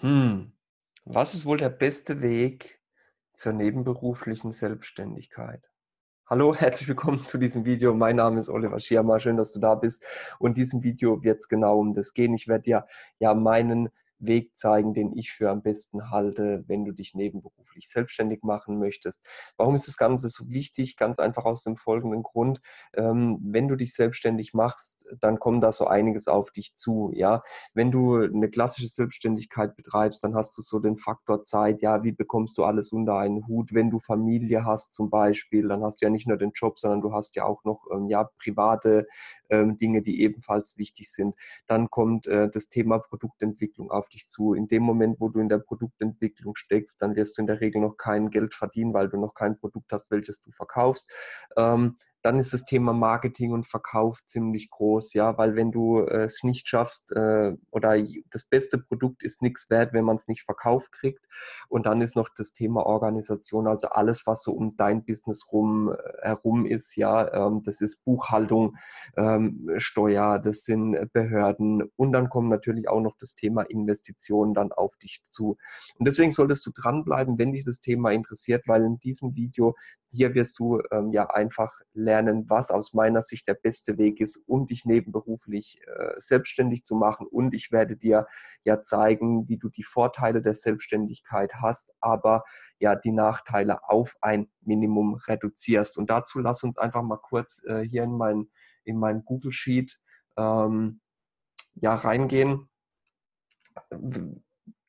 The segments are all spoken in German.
Hm, was ist wohl der beste Weg zur nebenberuflichen Selbstständigkeit? Hallo, herzlich willkommen zu diesem Video. Mein Name ist Oliver Schirmer. Schön, dass du da bist. Und in diesem Video wird es genau um das gehen. Ich werde dir ja meinen Weg zeigen, den ich für am besten halte, wenn du dich nebenberuflich selbstständig machen möchtest. Warum ist das Ganze so wichtig? Ganz einfach aus dem folgenden Grund. Ähm, wenn du dich selbstständig machst, dann kommt da so einiges auf dich zu. Ja, wenn du eine klassische Selbstständigkeit betreibst, dann hast du so den Faktor Zeit. Ja, wie bekommst du alles unter einen Hut? Wenn du Familie hast zum Beispiel, dann hast du ja nicht nur den Job, sondern du hast ja auch noch ähm, ja private ähm, Dinge, die ebenfalls wichtig sind. Dann kommt äh, das Thema Produktentwicklung auf dich zu. In dem Moment, wo du in der Produktentwicklung steckst, dann wirst du in der Regel noch kein Geld verdienen, weil du noch kein Produkt hast, welches du verkaufst. Ähm, dann ist das Thema Marketing und Verkauf ziemlich groß, ja, weil wenn du äh, es nicht schaffst äh, oder das beste Produkt ist nichts wert, wenn man es nicht verkauft kriegt. Und dann ist noch das Thema Organisation, also alles, was so um dein Business rum äh, herum ist, ja, ähm, das ist Buchhaltung, ähm, Steuer, das sind Behörden und dann kommt natürlich auch noch das Thema Investitionen dann auf dich zu. Und deswegen solltest du dranbleiben, wenn dich das Thema interessiert, weil in diesem Video hier wirst du ähm, ja einfach lernen, was aus meiner Sicht der beste Weg ist, um dich nebenberuflich äh, selbstständig zu machen. Und ich werde dir ja zeigen, wie du die Vorteile der Selbstständigkeit hast, aber ja die Nachteile auf ein Minimum reduzierst. Und dazu lass uns einfach mal kurz äh, hier in mein, in mein Google Sheet ähm, ja reingehen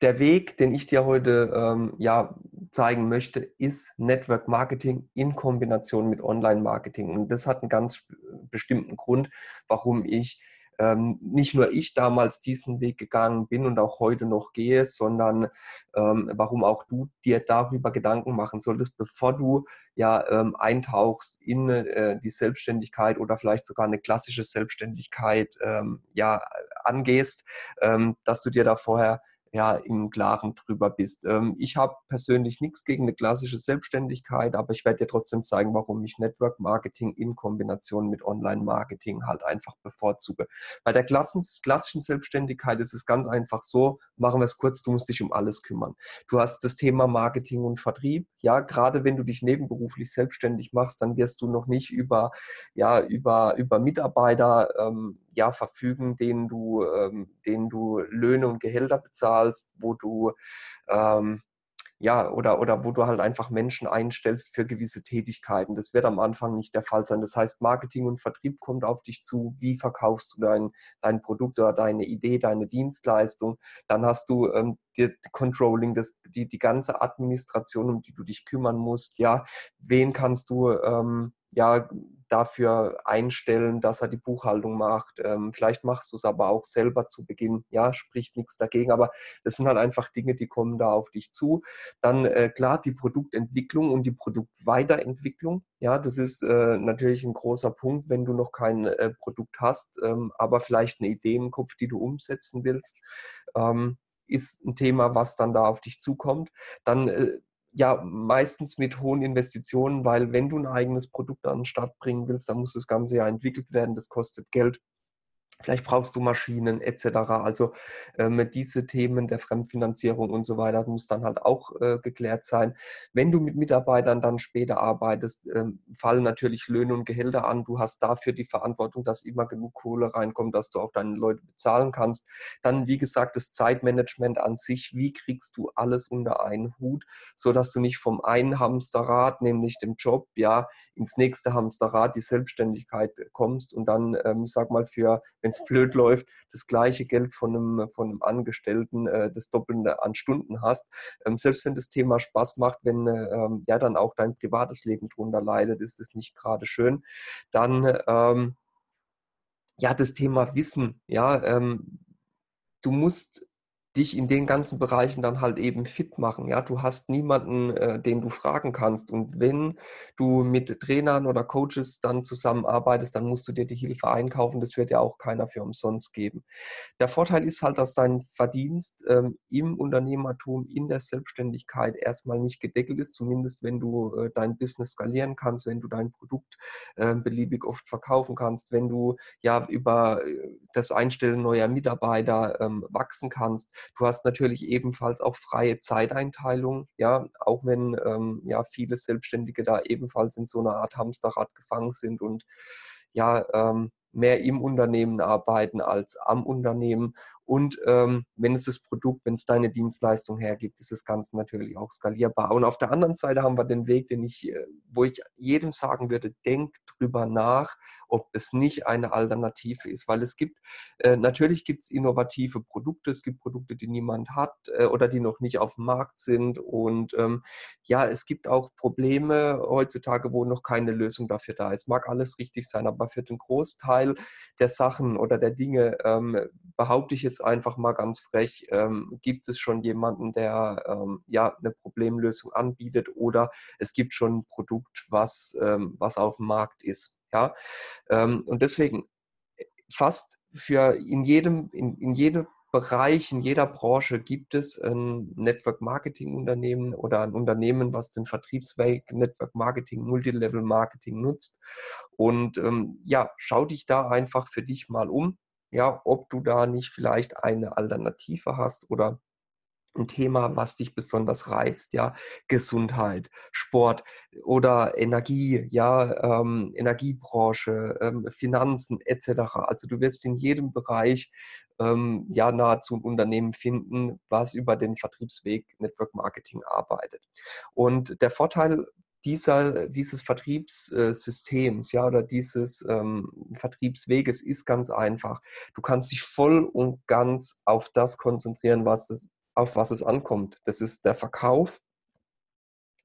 der Weg, den ich dir heute ähm, ja, zeigen möchte, ist Network Marketing in Kombination mit Online-Marketing. Und das hat einen ganz bestimmten Grund, warum ich ähm, nicht nur ich damals diesen Weg gegangen bin und auch heute noch gehe, sondern ähm, warum auch du dir darüber Gedanken machen solltest, bevor du ja ähm, eintauchst in äh, die Selbstständigkeit oder vielleicht sogar eine klassische Selbstständigkeit ähm, ja angehst, ähm, dass du dir da vorher ja, im Klaren drüber bist. Ähm, ich habe persönlich nichts gegen eine klassische Selbstständigkeit, aber ich werde dir trotzdem zeigen, warum ich Network Marketing in Kombination mit Online Marketing halt einfach bevorzuge. Bei der klassischen Selbstständigkeit ist es ganz einfach so, machen wir es kurz, du musst dich um alles kümmern. Du hast das Thema Marketing und Vertrieb. Ja, gerade wenn du dich nebenberuflich selbstständig machst, dann wirst du noch nicht über, ja, über, über Mitarbeiter ähm, ja, verfügen, denen du, ähm, denen du Löhne und Gehälter bezahlst, wo du ähm, ja, oder, oder wo du halt einfach Menschen einstellst für gewisse Tätigkeiten. Das wird am Anfang nicht der Fall sein. Das heißt, Marketing und Vertrieb kommt auf dich zu. Wie verkaufst du dein, dein Produkt oder deine Idee, deine Dienstleistung? Dann hast du ähm, die Controlling, das, die, die ganze Administration, um die du dich kümmern musst. Ja, wen kannst du ähm, ja, dafür einstellen, dass er die Buchhaltung macht. Ähm, vielleicht machst du es aber auch selber zu Beginn. Ja, spricht nichts dagegen, aber das sind halt einfach Dinge, die kommen da auf dich zu. Dann äh, klar die Produktentwicklung und die Produktweiterentwicklung. Ja, das ist äh, natürlich ein großer Punkt, wenn du noch kein äh, Produkt hast, ähm, aber vielleicht eine Idee im Kopf, die du umsetzen willst. Ähm, ist ein Thema, was dann da auf dich zukommt. Dann äh, ja meistens mit hohen Investitionen, weil wenn du ein eigenes Produkt an den Start bringen willst, dann muss das Ganze ja entwickelt werden, das kostet Geld. Vielleicht brauchst du Maschinen etc. Also ähm, diese Themen der Fremdfinanzierung und so weiter muss dann halt auch äh, geklärt sein. Wenn du mit Mitarbeitern dann später arbeitest, ähm, fallen natürlich Löhne und Gehälter an. Du hast dafür die Verantwortung, dass immer genug Kohle reinkommt, dass du auch deine Leute bezahlen kannst. Dann, wie gesagt, das Zeitmanagement an sich. Wie kriegst du alles unter einen Hut, sodass du nicht vom einen Hamsterrad, nämlich dem Job, ja, ins nächste Hamsterrad, die Selbstständigkeit kommst und dann, ähm, sag mal, für, wenn wenn es blöd läuft, das gleiche Geld von einem, von einem Angestellten, äh, das Doppelte an Stunden hast. Ähm, selbst wenn das Thema Spaß macht, wenn ähm, ja dann auch dein privates Leben drunter leidet, ist es nicht gerade schön. Dann ähm, ja, das Thema Wissen, ja, ähm, du musst dich in den ganzen Bereichen dann halt eben fit machen. Ja, du hast niemanden, äh, den du fragen kannst. Und wenn du mit Trainern oder Coaches dann zusammenarbeitest, dann musst du dir die Hilfe einkaufen. Das wird ja auch keiner für umsonst geben. Der Vorteil ist halt, dass dein Verdienst ähm, im Unternehmertum, in der Selbstständigkeit erstmal nicht gedeckelt ist, zumindest wenn du äh, dein Business skalieren kannst, wenn du dein Produkt äh, beliebig oft verkaufen kannst, wenn du ja über äh, das Einstellen neuer Mitarbeiter ähm, wachsen kannst Du hast natürlich ebenfalls auch freie Zeiteinteilung, ja, auch wenn ähm, ja viele Selbstständige da ebenfalls in so einer Art Hamsterrad gefangen sind und ja, ähm, mehr im Unternehmen arbeiten als am Unternehmen. Und ähm, wenn es das Produkt, wenn es deine Dienstleistung hergibt, ist das Ganze natürlich auch skalierbar. Und auf der anderen Seite haben wir den Weg, den ich, äh, wo ich jedem sagen würde, denk drüber nach, ob es nicht eine Alternative ist. Weil es gibt, äh, natürlich gibt es innovative Produkte, es gibt Produkte, die niemand hat äh, oder die noch nicht auf dem Markt sind. Und ähm, ja, es gibt auch Probleme heutzutage, wo noch keine Lösung dafür da ist. Mag alles richtig sein, aber für den Großteil der Sachen oder der Dinge ähm, behaupte ich jetzt einfach mal ganz frech, ähm, gibt es schon jemanden, der ähm, ja eine Problemlösung anbietet oder es gibt schon ein Produkt, was, ähm, was auf dem Markt ist. Ja? Ähm, und deswegen äh, fast für in jedem, in, in jedem Bereich, in jeder Branche gibt es ein Network Marketing Unternehmen oder ein Unternehmen, was den Vertriebsweg Network Marketing, Multilevel Marketing nutzt. Und ähm, ja, schau dich da einfach für dich mal um, ja, ob du da nicht vielleicht eine Alternative hast oder ein Thema, was dich besonders reizt, ja, Gesundheit, Sport oder Energie, ja, ähm, Energiebranche, ähm, Finanzen etc. Also du wirst in jedem Bereich ähm, ja nahezu ein Unternehmen finden, was über den Vertriebsweg Network Marketing arbeitet. Und der Vorteil dieser, dieses Vertriebssystems, ja, oder dieses ähm, Vertriebsweges ist ganz einfach. Du kannst dich voll und ganz auf das konzentrieren, was es auf was es ankommt. Das ist der Verkauf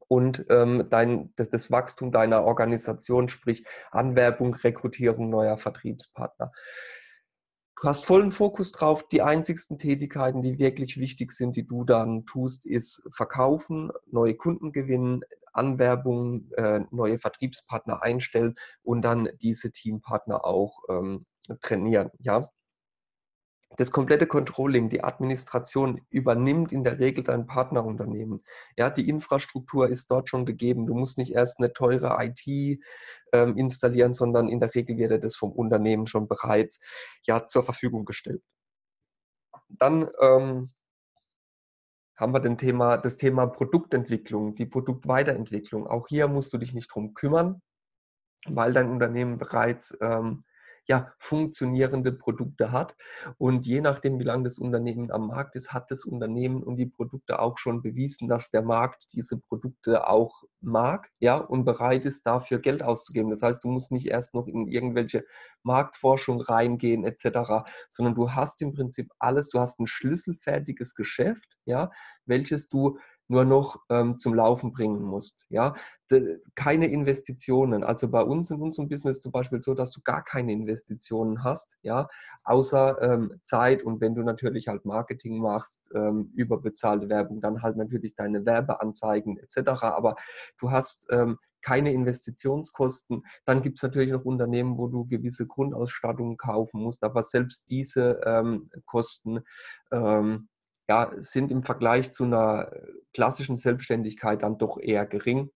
und ähm, dein, das, das, Wachstum deiner Organisation, sprich Anwerbung, Rekrutierung neuer Vertriebspartner. Du hast vollen Fokus drauf. Die einzigsten Tätigkeiten, die wirklich wichtig sind, die du dann tust, ist Verkaufen, neue Kunden gewinnen, Anwerbung, äh, neue Vertriebspartner einstellen und dann diese Teampartner auch ähm, trainieren. Ja, das komplette Controlling, die Administration übernimmt in der Regel dein Partnerunternehmen. Ja, die Infrastruktur ist dort schon gegeben. Du musst nicht erst eine teure IT ähm, installieren, sondern in der Regel wird das vom Unternehmen schon bereits ja, zur Verfügung gestellt. Dann ähm, haben wir den Thema, das Thema Produktentwicklung, die Produktweiterentwicklung. Auch hier musst du dich nicht drum kümmern, weil dein Unternehmen bereits ähm, ja, funktionierende Produkte hat. Und je nachdem, wie lange das Unternehmen am Markt ist, hat das Unternehmen und die Produkte auch schon bewiesen, dass der Markt diese Produkte auch mag ja, und bereit ist, dafür Geld auszugeben. Das heißt, du musst nicht erst noch in irgendwelche Marktforschung reingehen etc., sondern du hast im Prinzip alles, du hast ein schlüsselfertiges Geschäft, ja, welches du nur noch ähm, zum Laufen bringen musst. Ja? De, keine Investitionen. Also bei uns in unserem Business zum Beispiel so, dass du gar keine Investitionen hast, ja, außer ähm, Zeit und wenn du natürlich halt Marketing machst, ähm, überbezahlte Werbung, dann halt natürlich deine Werbeanzeigen etc. Aber du hast ähm, keine Investitionskosten. Dann gibt es natürlich noch Unternehmen, wo du gewisse Grundausstattungen kaufen musst, aber selbst diese ähm, Kosten ähm, ja, sind im Vergleich zu einer klassischen Selbstständigkeit dann doch eher gering.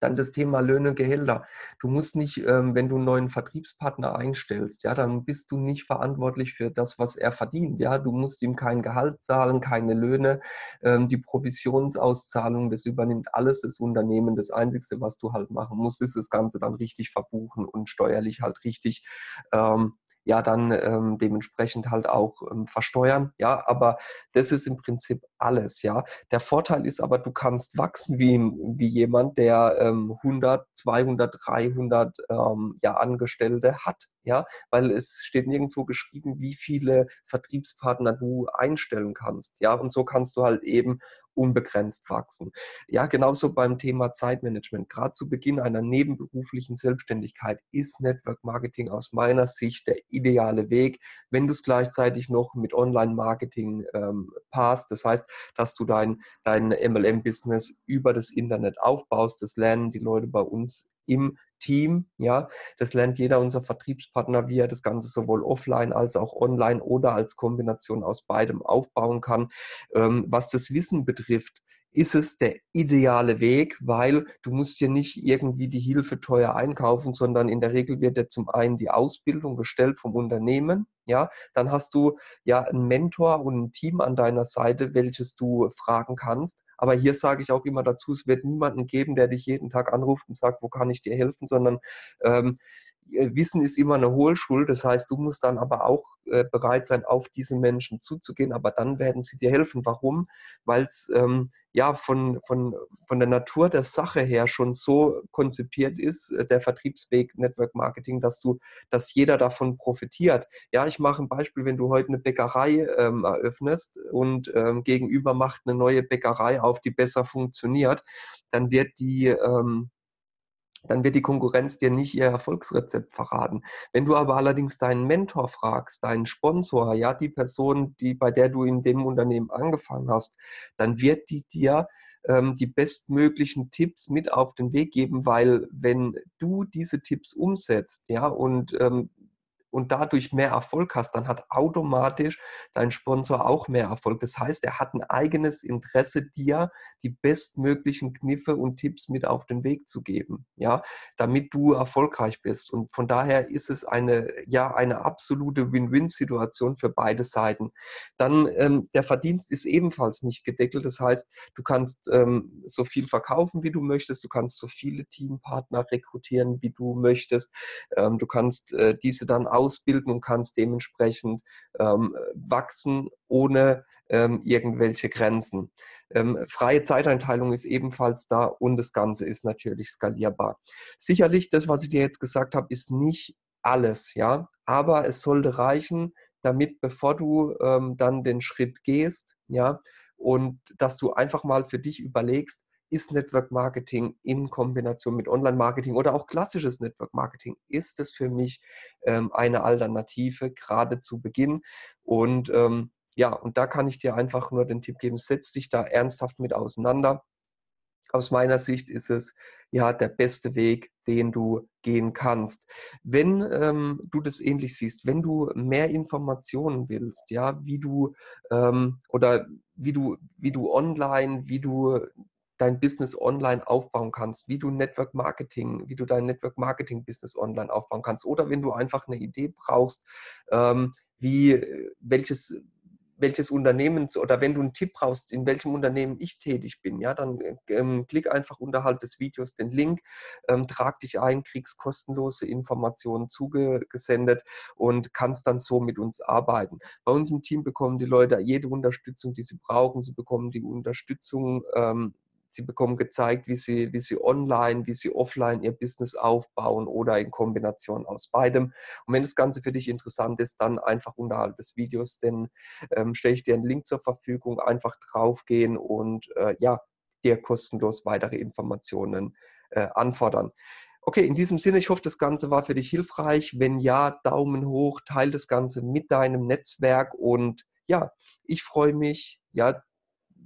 Dann das Thema Löhne, Gehälter. Du musst nicht, ähm, wenn du einen neuen Vertriebspartner einstellst, ja, dann bist du nicht verantwortlich für das, was er verdient. Ja, du musst ihm kein Gehalt zahlen, keine Löhne, ähm, die Provisionsauszahlung, das übernimmt alles das Unternehmen. Das Einzige, was du halt machen musst, ist das Ganze dann richtig verbuchen und steuerlich halt richtig ähm, ja dann ähm, dementsprechend halt auch ähm, versteuern. Ja, aber das ist im Prinzip alles. Ja, der Vorteil ist aber, du kannst wachsen wie, wie jemand, der ähm, 100, 200, 300 ähm, ja, Angestellte hat. Ja, weil es steht nirgendwo geschrieben, wie viele Vertriebspartner du einstellen kannst. Ja, und so kannst du halt eben unbegrenzt wachsen. Ja, genauso beim Thema Zeitmanagement. Gerade zu Beginn einer nebenberuflichen Selbstständigkeit ist Network Marketing aus meiner Sicht der ideale Weg, wenn du es gleichzeitig noch mit Online-Marketing ähm, passt. Das heißt, dass du dein, dein MLM-Business über das Internet aufbaust. Das lernen die Leute bei uns im Team. Ja, das lernt jeder unserer Vertriebspartner, wie er das Ganze sowohl offline als auch online oder als Kombination aus beidem aufbauen kann. Ähm, was das Wissen betrifft, ist es der ideale Weg, weil du musst dir nicht irgendwie die Hilfe teuer einkaufen, sondern in der Regel wird dir zum einen die Ausbildung gestellt vom Unternehmen, ja, dann hast du ja einen Mentor und ein Team an deiner Seite, welches du fragen kannst. Aber hier sage ich auch immer dazu, es wird niemanden geben, der dich jeden Tag anruft und sagt, wo kann ich dir helfen, sondern ähm, äh, Wissen ist immer eine Hohlschuld. Das heißt, du musst dann aber auch äh, bereit sein, auf diese Menschen zuzugehen. Aber dann werden sie dir helfen. Warum? Weil es ähm, ja von, von, von der Natur der Sache her schon so konzipiert ist, äh, der Vertriebsweg Network Marketing, dass du, dass jeder davon profitiert. Ja, ich mache ein Beispiel, wenn du heute eine Bäckerei ähm, eröffnest und ähm, gegenüber macht eine neue Bäckerei auf, die besser funktioniert, dann wird die ähm, dann wird die Konkurrenz dir nicht ihr Erfolgsrezept verraten. Wenn du aber allerdings deinen Mentor fragst, deinen Sponsor, ja, die Person, die, bei der du in dem Unternehmen angefangen hast, dann wird die dir ähm, die bestmöglichen Tipps mit auf den Weg geben, weil wenn du diese Tipps umsetzt, ja, und ähm, und dadurch mehr Erfolg hast, dann hat automatisch dein Sponsor auch mehr Erfolg. Das heißt, er hat ein eigenes Interesse, dir die bestmöglichen Kniffe und Tipps mit auf den Weg zu geben, ja, damit du erfolgreich bist. Und von daher ist es eine, ja, eine absolute Win-Win-Situation für beide Seiten. Dann ähm, der Verdienst ist ebenfalls nicht gedeckelt. Das heißt, du kannst ähm, so viel verkaufen, wie du möchtest. Du kannst so viele Teampartner rekrutieren, wie du möchtest. Ähm, du kannst äh, diese dann auch ausbilden und kannst dementsprechend ähm, wachsen ohne ähm, irgendwelche Grenzen. Ähm, freie Zeiteinteilung ist ebenfalls da und das Ganze ist natürlich skalierbar. Sicherlich, das, was ich dir jetzt gesagt habe, ist nicht alles, ja, aber es sollte reichen, damit, bevor du ähm, dann den Schritt gehst, ja, und dass du einfach mal für dich überlegst, ist Network Marketing in Kombination mit Online-Marketing oder auch klassisches Network Marketing, ist es für mich ähm, eine Alternative, gerade zu Beginn. Und ähm, ja, und da kann ich dir einfach nur den Tipp geben, setz dich da ernsthaft mit auseinander. Aus meiner Sicht ist es ja der beste Weg, den du gehen kannst. Wenn ähm, du das ähnlich siehst, wenn du mehr Informationen willst, ja, wie du ähm, oder wie du, wie du online, wie du dein Business online aufbauen kannst, wie du Network Marketing, wie du dein Network Marketing Business online aufbauen kannst oder wenn du einfach eine Idee brauchst, ähm, wie welches welches Unternehmens oder wenn du einen Tipp brauchst, in welchem Unternehmen ich tätig bin, ja, dann ähm, klick einfach unterhalb des Videos den Link, ähm, trag dich ein, kriegst kostenlose Informationen zugesendet und kannst dann so mit uns arbeiten. Bei uns im Team bekommen die Leute jede Unterstützung, die sie brauchen. Sie bekommen die Unterstützung ähm, Sie bekommen gezeigt, wie sie, wie sie online, wie sie offline ihr Business aufbauen oder in Kombination aus beidem. Und wenn das Ganze für dich interessant ist, dann einfach unterhalb des Videos, denn ähm, stelle ich dir einen Link zur Verfügung, einfach draufgehen und äh, ja, dir kostenlos weitere Informationen äh, anfordern. Okay, in diesem Sinne, ich hoffe, das Ganze war für dich hilfreich. Wenn ja, Daumen hoch, teile das Ganze mit deinem Netzwerk und ja, ich freue mich, ja,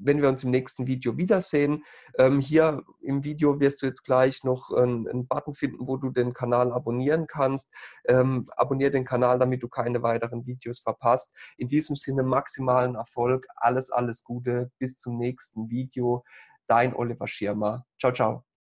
wenn wir uns im nächsten Video wiedersehen. Ähm, hier im Video wirst du jetzt gleich noch einen, einen Button finden, wo du den Kanal abonnieren kannst. Ähm, abonniere den Kanal, damit du keine weiteren Videos verpasst. In diesem Sinne maximalen Erfolg. Alles, alles Gute. Bis zum nächsten Video. Dein Oliver Schirmer. Ciao, ciao.